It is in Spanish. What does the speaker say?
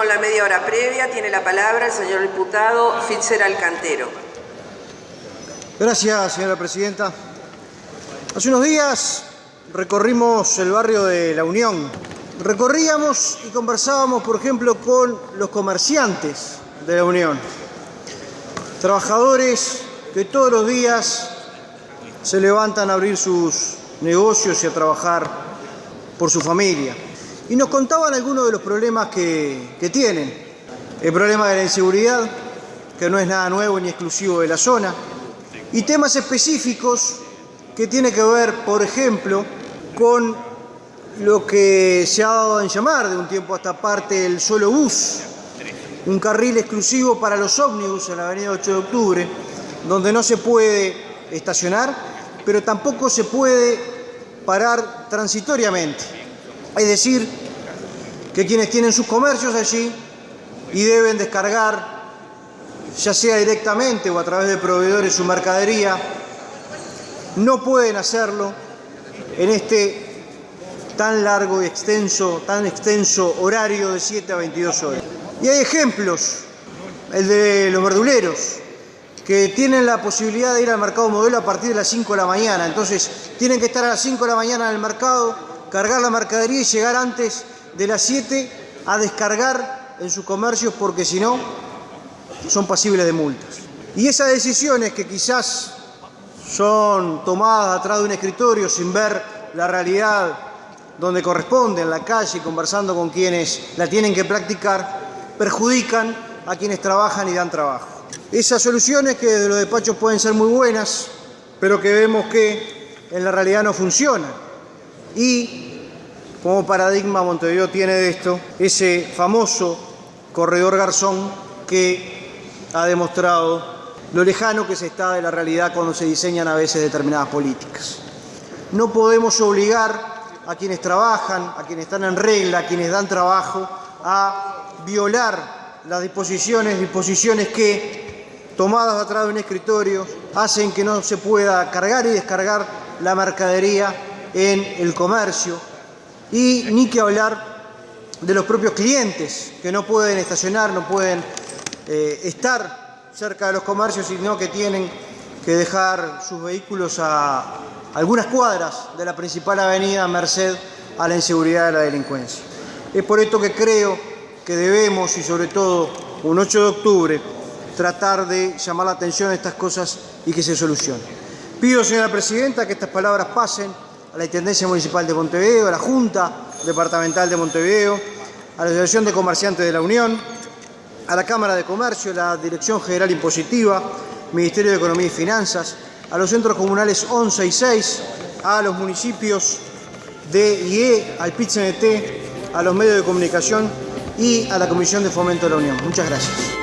con la media hora previa, tiene la palabra el señor diputado Fitzer Alcantero. Gracias, señora presidenta. Hace unos días recorrimos el barrio de La Unión. Recorríamos y conversábamos, por ejemplo, con los comerciantes de La Unión. Trabajadores que todos los días se levantan a abrir sus negocios y a trabajar por su familia. Y nos contaban algunos de los problemas que, tienen. El problema de la inseguridad, que no es nada nuevo ni exclusivo de la zona. Y temas específicos que tiene que ver, por ejemplo, con lo que se ha dado en llamar de un tiempo a esta parte el solo bus, un carril exclusivo para los ómnibus en la avenida 8 de octubre, donde no se puede estacionar, pero tampoco se puede parar transitoriamente. Es decir, que quienes tienen sus comercios allí y deben descargar, ya sea directamente o a través de proveedores, su mercadería, no pueden hacerlo en este tan largo y extenso, tan extenso horario de 7 a 22 horas. Y hay ejemplos, el de los verduleros, que tienen la posibilidad de ir al mercado modelo a partir de las 5 de la mañana. Entonces, tienen que estar a las 5 de la mañana en el mercado, cargar la mercadería y llegar antes de las 7 a descargar en sus comercios porque si no, son pasibles de multas. Y esas decisiones que quizás son tomadas atrás de un escritorio sin ver la realidad donde corresponde, en la calle, conversando con quienes la tienen que practicar, perjudican a quienes trabajan y dan trabajo. Esas soluciones que desde los despachos pueden ser muy buenas, pero que vemos que en la realidad no funcionan. Y como paradigma Montevideo tiene de esto ese famoso corredor Garzón que ha demostrado lo lejano que se está de la realidad cuando se diseñan a veces determinadas políticas. No podemos obligar a quienes trabajan, a quienes están en regla, a quienes dan trabajo, a violar las disposiciones, disposiciones que, tomadas atrás de un escritorio, hacen que no se pueda cargar y descargar la mercadería en el comercio. Y ni que hablar de los propios clientes, que no pueden estacionar, no pueden eh, estar cerca de los comercios, sino que tienen que dejar sus vehículos a algunas cuadras de la principal avenida merced a la inseguridad de la delincuencia. Es por esto que creo que debemos, y sobre todo un 8 de octubre, tratar de llamar la atención a estas cosas y que se solucionen. Pido, señora Presidenta, que estas palabras pasen a la Intendencia Municipal de Montevideo, a la Junta Departamental de Montevideo, a la Asociación de Comerciantes de la Unión, a la Cámara de Comercio, la Dirección General Impositiva, Ministerio de Economía y Finanzas, a los centros comunales 11 y 6, a los municipios de IE, al PIT-CNT, a los medios de comunicación y a la Comisión de Fomento de la Unión. Muchas gracias.